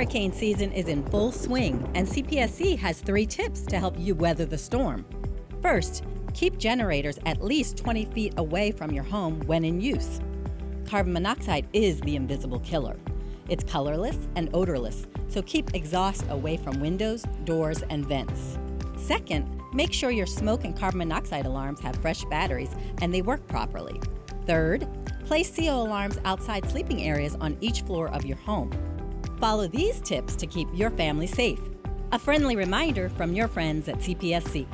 Hurricane season is in full swing, and CPSC has three tips to help you weather the storm. First, keep generators at least 20 feet away from your home when in use. Carbon monoxide is the invisible killer. It's colorless and odorless, so keep exhaust away from windows, doors, and vents. Second, make sure your smoke and carbon monoxide alarms have fresh batteries and they work properly. Third, place CO alarms outside sleeping areas on each floor of your home. Follow these tips to keep your family safe. A friendly reminder from your friends at CPSC.